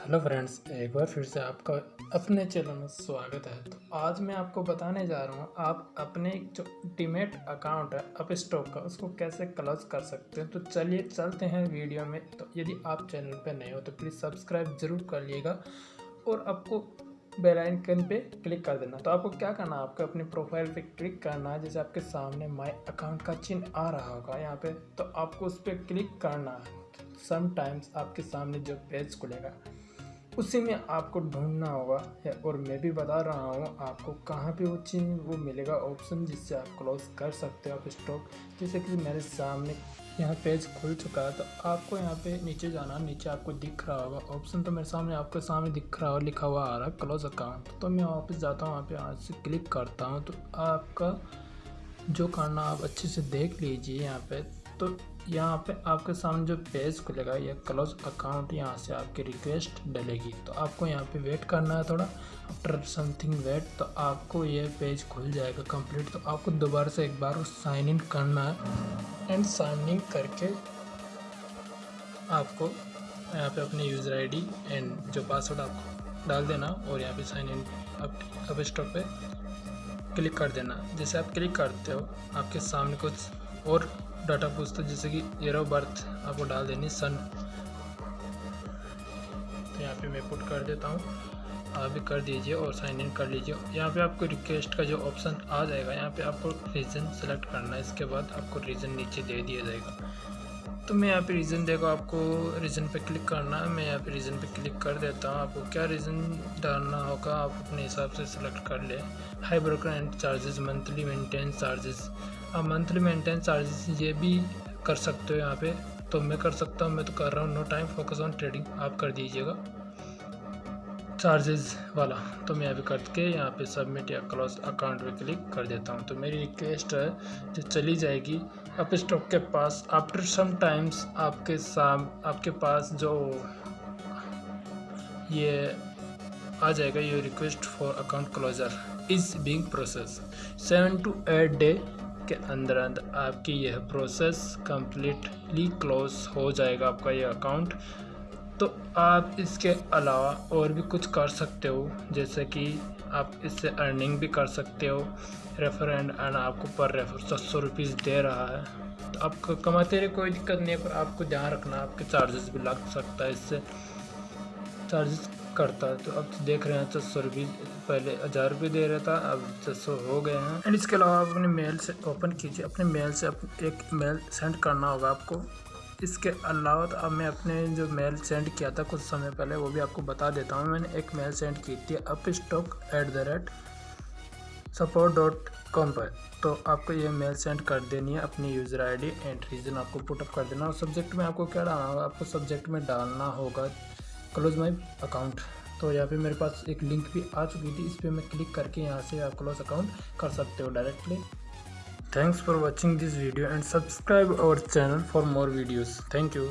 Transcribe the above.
Hello friends, एक बार फिर से आपका अपने चैनल में स्वागत है। तो आज मैं आपको बताने जा रहा हूँ, आप अपने जो टीमेट अकाउंट है अप स्टॉक का, उसको कैसे क्लोज कर सकते हैं? तो चलिए चलते हैं वीडियो में। तो यदि आप चैनल पर नए हो तो प्लीज़ सब्सक्राइब ज़रूर कर लिएगा और आपको बेल आइकन पे क्लिक कर देना। तो आपको क्या करना है? आपको अपनी प्रोफ़ाइल पे क्लिक करना है, जैसे आपके सामने माय अकाउंट का चिन्ह आ रहा होगा यहाँ पे तो आपको उस पर क्लिक करना है। समटाइम्स आपके सामने जो पेज खुलेगा उसी में आपको ढूंढना होगा और मैं भी बता रहा हूँ आपको कहाँ पे वो चिन्ह वो मिलेगा ऑप्शन जिससे आप क्लोज कर सकते हो आप स्टॉक जैसे कि मेरे सामने यहाँ पेज खुल चुका है तो आपको यहाँ पे नीचे जाना, नीचे आपको दिख रहा होगा ऑप्शन तो मेरे सामने आपके सामने दिख रहा हो लिखा हुआ आ रहा है क्लोज अकाउंट तो मैं वापस जाता हूँ वहाँ पे आज से क्लिक करता हूँ तो आपका जो करना आप अच्छे से देख लीजिए यहाँ पे। तो यहाँ पे आपके सामने जो पेज खुलेगा, या क्लोज अकाउंट यहाँ से आपकी रिक्वेस्ट डलेगी। तो आपको यहाँ पे वेट करना है थोड़ा आफ्टर समथिंग वेट तो आपको ये पेज खुल जाएगा कंप्लीट तो आपको दोबारा से एक बार साइन इन करना है एंड साइन इन करके आपको यहाँ पे अपने यूज़र आईडी एंड जो पासवर्ड आपको डाल देना और यहाँ पे साइन इन अब स्टॉक पे क्लिक कर देना। जैसे आप क्लिक करते हो, आपके सामने कुछ और डाटा पूछता है जैसे कि ईयर ऑफ़ बर्थ, आपको डाल देनी सन। तो यहाँ पे मैं पुट कर देता हूँ। आप भी कर दीजिए और साइन इन कर लीजिए। यहाँ पे आपको रिक्वेस्ट का जो ऑप्शन आ जाएगा, यहाँ पे आपको रीज़न सेलेक्ट करना है। इसके बाद आपको रीज़न नीचे दे दिया जाएगा। तो मैं यहाँ पे रीज़न देखो, आपको रीज़न पे क्लिक करना है। मैं यहाँ पे रीज़न पे क्लिक कर देता हूँ। आपको क्या रीज़न डालना होगा, आप अपने हिसाब से सिलेक्ट कर ले। High broker and charges monthly maintenance charges आप मंथली मेंटेनेंस चार्जेस ये भी कर सकते हो यहाँ पे। तो मैं कर सकता हूँ, मैं तो कर रहा हूँ no time focus on trading आप कर दीजिएगा। चार्जेस वाला तो मैं अभी करके यहाँ पे सबमिट या क्लोज अकाउंट पे क्लिक कर देता हूँ। तो मेरी रिक्वेस्ट है, जो चली जाएगी अप स्टॉक के पास आफ्टर सम टाइम्स आपके साम, आपके पास जो ये आ जाएगा, ये request for account closure is being process seven to eight day के अंदर अंदर आपकी यह प्रोसेस कम्प्लीटली क्लोज हो जाएगा आपका यह अकाउंट तो आप इसके अलावा और भी कुछ कर सकते हो, जैसे कि आप इससे अर्निंग भी कर सकते हो। रेफर एंड एंड आपको पर रेफर सात सौ रुपीज़ दे रहा है। तो आप कमाते रहे कोई दिक्कत नहीं है, पर आपको ध्यान रखना, आपके चार्जेस भी लग सकता है इससे। चार्जेस करता है। तो अब तो देख रहे हैं छः सौ रुपये पहले हज़ार रुपये दे रहा था, अब छः सौ हो गए हैं। एंड इसके अलावा आप अपने मेल से ओपन कीजिए। अपने मेल से एक मेल सेंड करना होगा आपको। इसके अलावा तो अब मैं अपने जो मेल सेंड किया था कुछ समय पहले, वो भी आपको बता देता हूँ। मैंने एक मेल सेंड की थी Upstox at the rate support dot com पर। तो आपको ये मेल सेंड कर देनी है अपनी यूज़र आईडी एंड रीज़न आपको पुटअप कर देना और सब्जेक्ट में आपको क्या डालना होगा? आपको सब्जेक्ट में डालना होगा क्लोज माई अकाउंट तो यहाँ पे मेरे पास एक लिंक भी आ चुकी थी, इस पर मैं क्लिक करके यहाँ से आप क्लोज अकाउंट कर सकते हो directly thanks for watching this video and subscribe our channel for more videos thank you